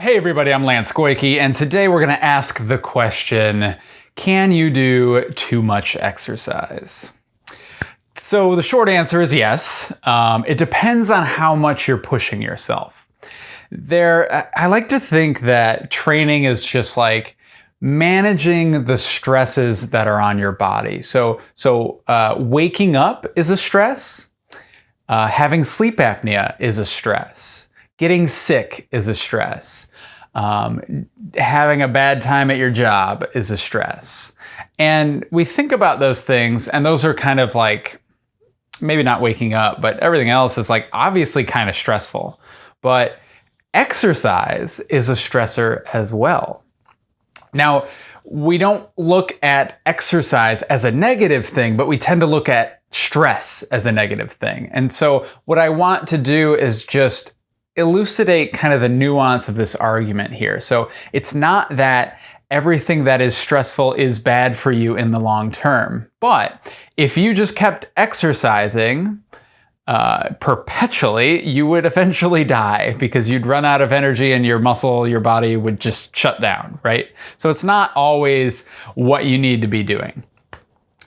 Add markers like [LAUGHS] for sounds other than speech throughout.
Hey everybody, I'm Lance Goyke, and today we're going to ask the question, can you do too much exercise? So the short answer is yes. Um, it depends on how much you're pushing yourself. There, I like to think that training is just like managing the stresses that are on your body. So, so uh, waking up is a stress. Uh, having sleep apnea is a stress. Getting sick is a stress. Um, having a bad time at your job is a stress. And we think about those things, and those are kind of like maybe not waking up, but everything else is like obviously kind of stressful. But exercise is a stressor as well. Now, we don't look at exercise as a negative thing, but we tend to look at stress as a negative thing. And so, what I want to do is just elucidate kind of the nuance of this argument here. So it's not that everything that is stressful is bad for you in the long term. But if you just kept exercising uh, perpetually, you would eventually die because you'd run out of energy and your muscle, your body would just shut down, right? So it's not always what you need to be doing.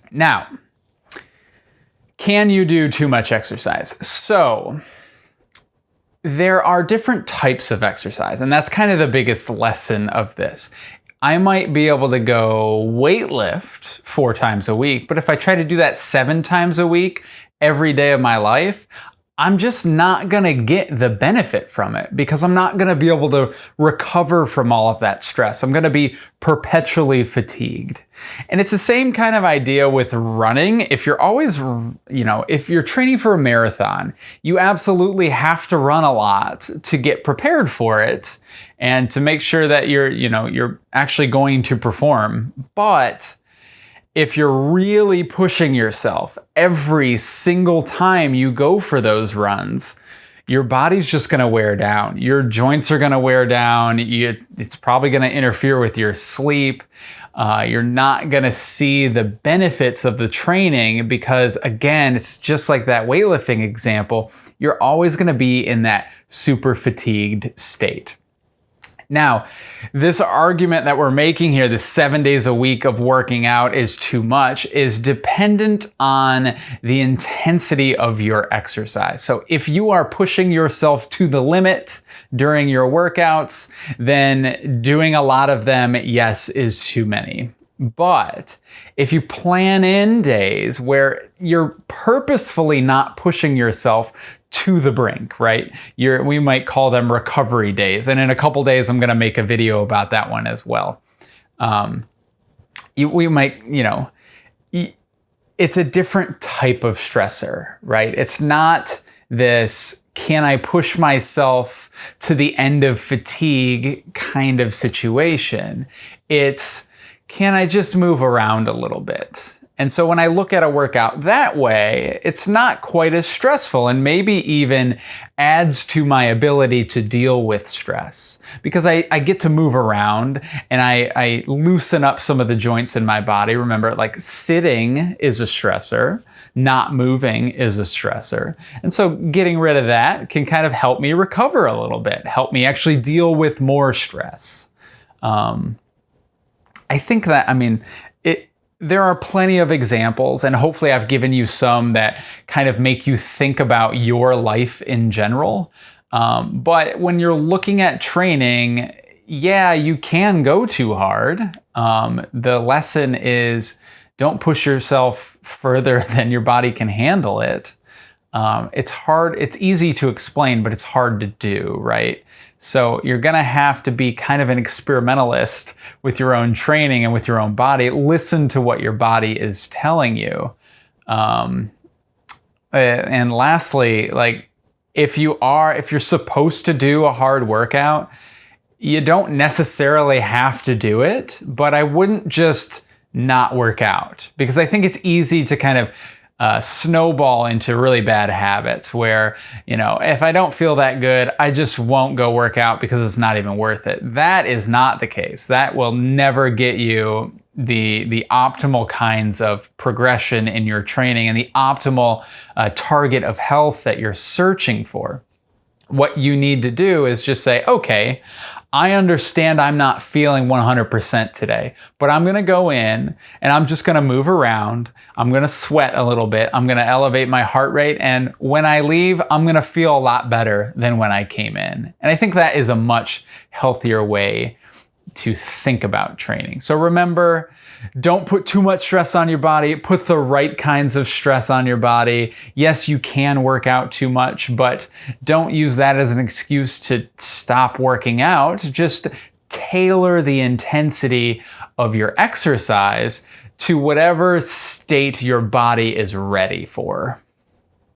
Now, can you do too much exercise? So, there are different types of exercise, and that's kind of the biggest lesson of this. I might be able to go weightlift four times a week, but if I try to do that seven times a week every day of my life, I'm just not going to get the benefit from it because I'm not going to be able to recover from all of that stress. I'm going to be perpetually fatigued. And it's the same kind of idea with running. If you're always, you know, if you're training for a marathon, you absolutely have to run a lot to get prepared for it and to make sure that you're, you know, you're actually going to perform. But if you're really pushing yourself every single time you go for those runs, your body's just going to wear down. Your joints are going to wear down. You, it's probably going to interfere with your sleep. Uh, you're not going to see the benefits of the training because, again, it's just like that weightlifting example. You're always going to be in that super fatigued state. Now, this argument that we're making here, the seven days a week of working out is too much, is dependent on the intensity of your exercise. So if you are pushing yourself to the limit during your workouts, then doing a lot of them, yes, is too many. But if you plan in days where you're purposefully not pushing yourself to the brink, right? You're, we might call them recovery days. And in a couple days, I'm going to make a video about that one as well. Um, we might, you know, it's a different type of stressor, right? It's not this can I push myself to the end of fatigue kind of situation. It's can I just move around a little bit? And so when I look at a workout that way, it's not quite as stressful and maybe even adds to my ability to deal with stress because I, I get to move around and I, I loosen up some of the joints in my body. Remember, like sitting is a stressor, not moving is a stressor. And so getting rid of that can kind of help me recover a little bit, help me actually deal with more stress. Um, I think that, I mean, there are plenty of examples, and hopefully I've given you some that kind of make you think about your life in general. Um, but when you're looking at training, yeah, you can go too hard. Um, the lesson is don't push yourself further [LAUGHS] than your body can handle it. Um, it's hard, it's easy to explain, but it's hard to do, right? So you're going to have to be kind of an experimentalist with your own training and with your own body. Listen to what your body is telling you. Um, and lastly, like if you are, if you're supposed to do a hard workout, you don't necessarily have to do it, but I wouldn't just not work out because I think it's easy to kind of uh, snowball into really bad habits where, you know, if I don't feel that good, I just won't go work out because it's not even worth it. That is not the case. That will never get you the the optimal kinds of progression in your training and the optimal uh, target of health that you're searching for. What you need to do is just say, okay, I understand I'm not feeling 100% today, but I'm gonna go in and I'm just gonna move around. I'm gonna sweat a little bit. I'm gonna elevate my heart rate. And when I leave, I'm gonna feel a lot better than when I came in. And I think that is a much healthier way to think about training. So remember, don't put too much stress on your body. Put the right kinds of stress on your body. Yes, you can work out too much, but don't use that as an excuse to stop working out. Just tailor the intensity of your exercise to whatever state your body is ready for.